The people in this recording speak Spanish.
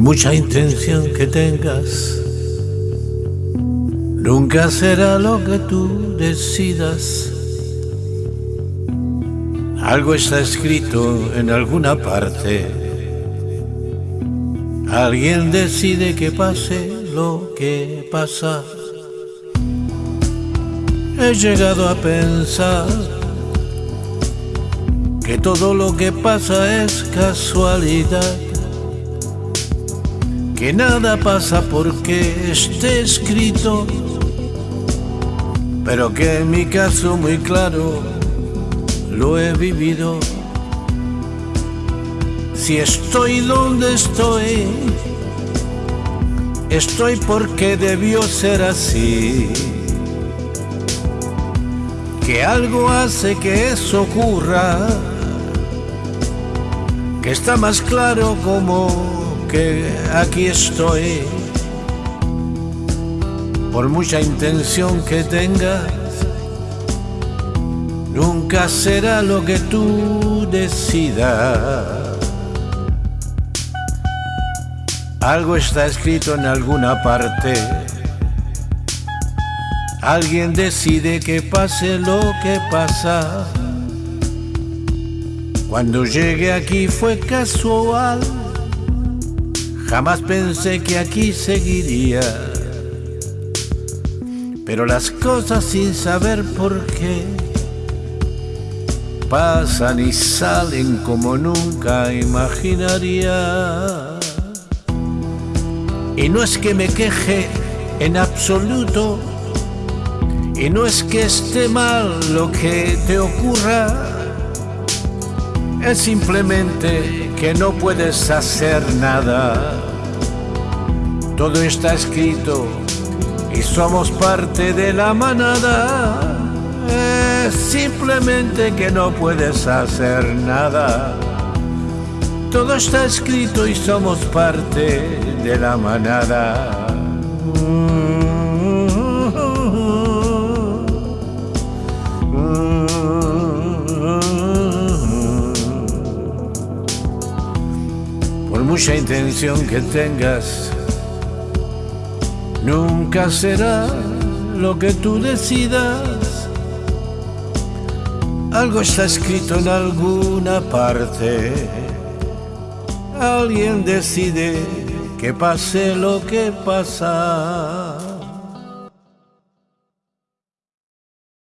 mucha intención que tengas, nunca será lo que tú decidas. Algo está escrito en alguna parte. Alguien decide que pase lo que pasa. He llegado a pensar que todo lo que pasa es casualidad que nada pasa porque esté escrito, pero que en mi caso muy claro lo he vivido. Si estoy donde estoy, estoy porque debió ser así. Que algo hace que eso ocurra, que está más claro como aquí estoy. Por mucha intención que tengas, nunca será lo que tú decidas. Algo está escrito en alguna parte. Alguien decide que pase lo que pasa. Cuando llegué aquí fue casual Jamás pensé que aquí seguiría, pero las cosas sin saber por qué pasan y salen como nunca imaginaría. Y no es que me queje en absoluto, y no es que esté mal lo que te ocurra, es simplemente que no puedes hacer nada todo está escrito y somos parte de la manada. Es simplemente que no puedes hacer nada. Todo está escrito y somos parte de la manada. Mucha intención que tengas, Nunca será lo que tú decidas. Algo está escrito en alguna parte. Alguien decide que pase lo que pasa.